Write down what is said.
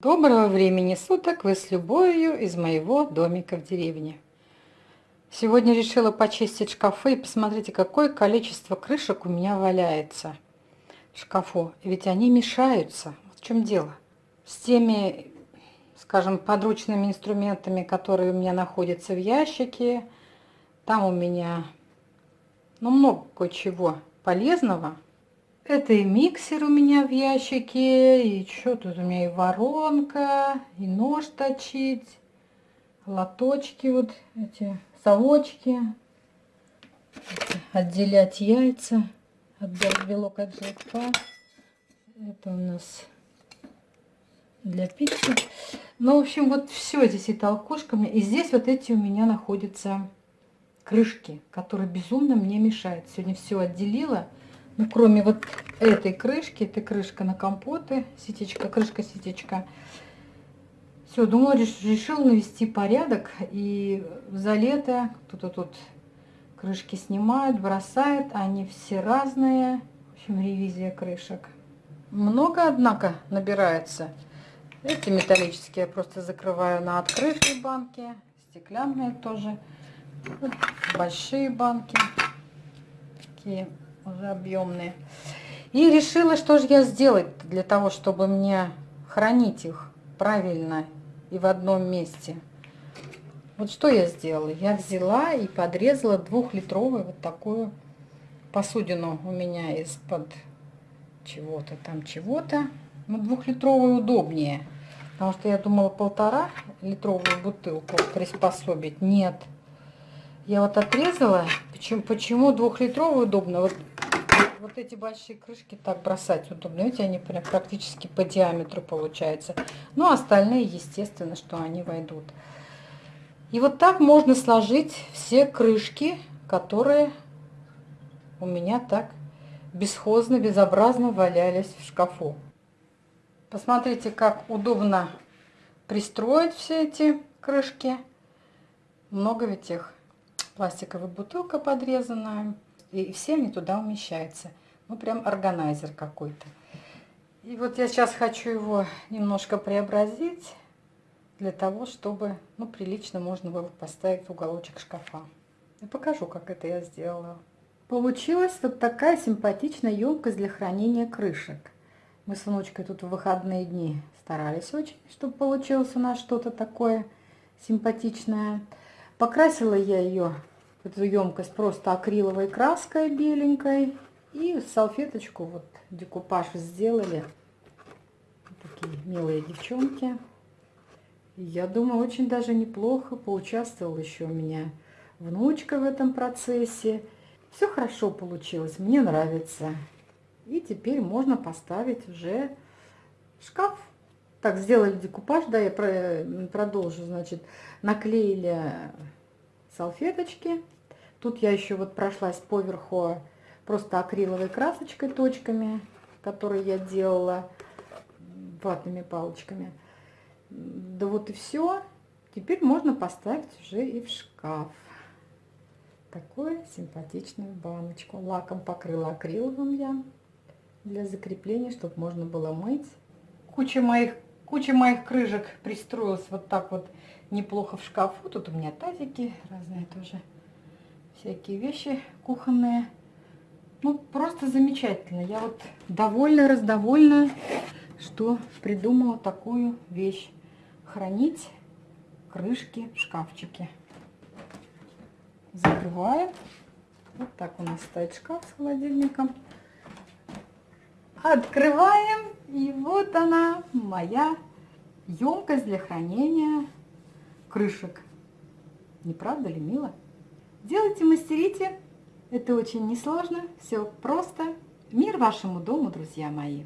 Доброго времени суток! Вы с любовью из моего домика в деревне. Сегодня решила почистить шкафы и посмотрите, какое количество крышек у меня валяется в шкафу. Ведь они мешаются. Вот в чем дело. С теми, скажем, подручными инструментами, которые у меня находятся в ящике. Там у меня ну, много кое-чего полезного. Это и миксер у меня в ящике, и что тут у меня и воронка, и нож точить, лоточки вот эти, совочки, отделять яйца, отделять белок от желтка. Это у нас для пиццы. Ну, в общем, вот все здесь и толкушками. И здесь вот эти у меня находятся крышки, которые безумно мне мешают. Сегодня все отделила. Ну, кроме вот этой крышки, это крышка на компоты, сетечка, крышка-сетечка. Все, думала, решил навести порядок. И за лето кто-то тут крышки снимает, бросает. Они все разные. В общем, ревизия крышек. Много, однако, набирается. Эти металлические я просто закрываю на открытые банки. Стеклянные тоже. большие банки. Такие уже объемные. И решила, что же я сделать для того, чтобы мне хранить их правильно и в одном месте. Вот что я сделала? Я взяла и подрезала двухлитровую вот такую посудину у меня из-под чего-то там чего-то. Ну, двухлитровую удобнее. Потому что я думала полтора литровую бутылку приспособить. Нет. Я вот отрезала. Почему, почему двухлитровую удобно? Вот вот эти большие крышки так бросать удобно. Видите, они прям практически по диаметру получаются. Ну, остальные, естественно, что они войдут. И вот так можно сложить все крышки, которые у меня так бесхозно, безобразно валялись в шкафу. Посмотрите, как удобно пристроить все эти крышки. Много ведь их. Пластиковая бутылка подрезанная и все они туда умещаются. Ну, прям органайзер какой-то. И вот я сейчас хочу его немножко преобразить, для того, чтобы, ну, прилично можно было поставить в уголочек шкафа. И покажу, как это я сделала. Получилась вот такая симпатичная емкость для хранения крышек. Мы с внучкой тут в выходные дни старались очень, чтобы получилось у нас что-то такое симпатичное. Покрасила я ее эту емкость просто акриловой краской беленькой. И салфеточку, вот декупаж сделали. Такие милые девчонки. я думаю, очень даже неплохо поучаствовал еще у меня внучка в этом процессе. Все хорошо получилось, мне нравится. И теперь можно поставить уже шкаф. Так, сделали декупаж, да, я продолжу, значит, наклеили салфеточки. Тут я еще вот прошлась поверху просто акриловой красочкой, точками, которые я делала ватными палочками. Да вот и все. Теперь можно поставить уже и в шкаф. Такую симпатичную баночку. Лаком покрыла акриловым я для закрепления, чтобы можно было мыть. Куча моих, куча моих крышек пристроилась вот так вот неплохо в шкафу. Тут у меня тазики разные тоже всякие вещи кухонные. Ну, просто замечательно. Я вот довольна, раздовольна, что придумала такую вещь. Хранить крышки в шкафчике. Закрываем. Вот так у нас стоит шкаф с холодильником. Открываем. И вот она, моя емкость для хранения крышек. Не правда ли мило? Делайте, мастерите. Это очень несложно, все просто. Мир вашему дому, друзья мои.